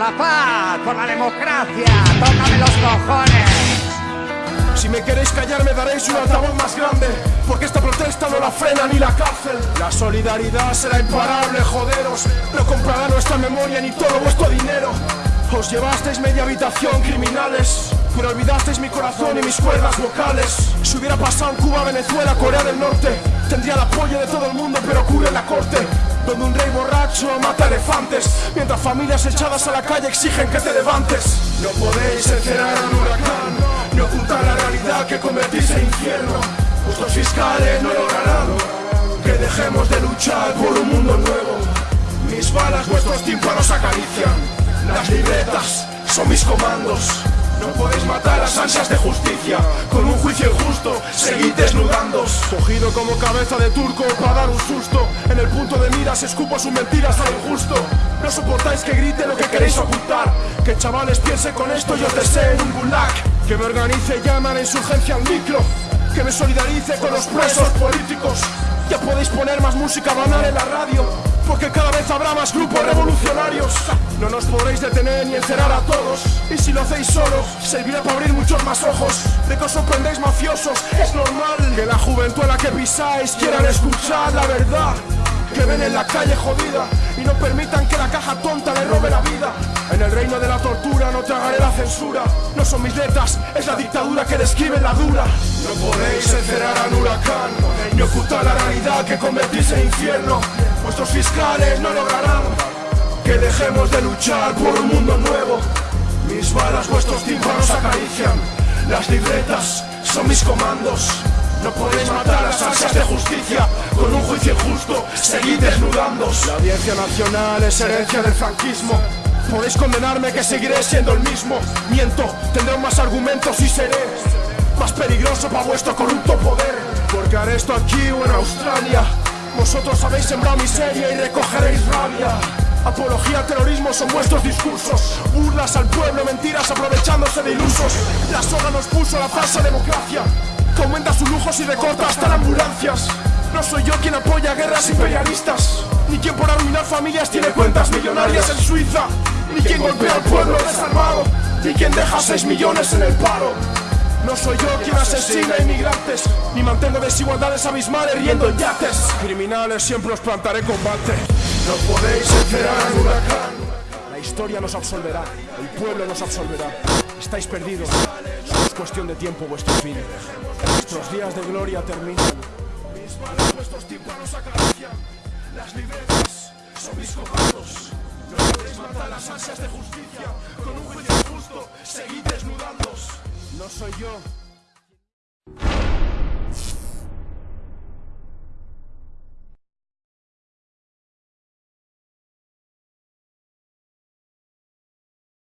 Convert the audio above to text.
la paz, por la democracia, tócame los cojones. Si me queréis callar me daréis un altavoz más grande Porque esta protesta no la frena ni la cárcel La solidaridad será imparable, joderos No comprará nuestra memoria ni todo vuestro dinero Os llevasteis media habitación, criminales. Pero olvidasteis mi corazón y mis cuerdas vocales. Si hubiera pasado en Cuba, Venezuela, Corea del Norte Tendría el apoyo de todo el mundo, pero ocurre en la corte donde un rey borracho mata elefantes Mientras familias echadas a la calle exigen que te levantes. No podéis encerrar a un huracán Ni ocultar la realidad que convertís en infierno. Vuestros fiscales no lograrán Que dejemos de luchar por un mundo nuevo. Mis balas vuestros tímpanos acarician Las libretas son mis comandos. No podéis matar las ansias de justicia. Con un juicio injusto, seguid desnudándos Cogido como cabeza de turco para dar un susto. En el punto de miras escupo sus mentiras a lo injusto. No soportáis que grite lo que queréis ocultar. Que chavales piense con esto y os deseen un gulag. Que me organice y llaman a insurgencia al micro. Que me solidarice con los presos políticos. Ya podéis poner más música banal en la radio porque cada vez habrá más grupos revolucionarios No nos podréis detener ni encerrar a todos Y si lo hacéis solo, servirá para abrir muchos más ojos De que os sorprendéis mafiosos, es normal Que la juventud a la que pisáis quieran escuchar la verdad que ven en la calle jodida y no permitan que la caja tonta le robe la vida. En el reino de la tortura no tragaré la censura. No son mis letras, es la dictadura que describe la dura. No podéis encerrar al huracán ni ocultar la realidad que convertís en infierno. Vuestros fiscales no lograrán que dejemos de luchar por un mundo nuevo. Mis balas vuestros tímpanos acarician, las libretas son mis comandos. No podéis matar las ansias de justicia con un juicio injusto, seguid desnudándos. La audiencia nacional es herencia del franquismo. Podéis condenarme que seguiré siendo el mismo. Miento, tendré más argumentos y seré más peligroso para vuestro corrupto poder. Porque haré esto aquí o en Australia. Vosotros habéis sembrado miseria y recogeréis rabia. Apología terrorismo son vuestros discursos. Burlas al pueblo, mentiras aprovechándose de ilusos. La soga nos puso la falsa democracia. Que aumenta sus lujos y recorta hasta las ambulancias. No soy yo quien apoya guerras imperialistas Ni quien por arruinar familias tiene cuentas millonarias en Suiza Ni quien golpea al pueblo desarmado Ni quien deja 6 millones en el paro no soy yo quien asesina inmigrantes Ni mantengo desigualdades abismales riendo en yates. Criminales siempre os plantaré combate. No podéis encerrar al huracán. La historia nos absolverá El pueblo nos absolverá. Estáis perdidos Solo es cuestión de tiempo vuestro fin. Vuestros días de gloria terminan. Mis manos vuestros tímpanos acarician. Las libretas son mis comandos. No podéis matar las ansias de justicia. Con un juicio justo Seguid desnudándos soy yo